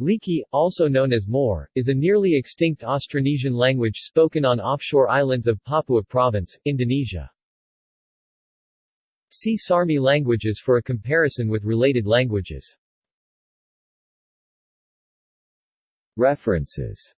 Liki, also known as Moar, is a nearly extinct Austronesian language spoken on offshore islands of Papua Province, Indonesia. See Sarmi languages for a comparison with related languages. References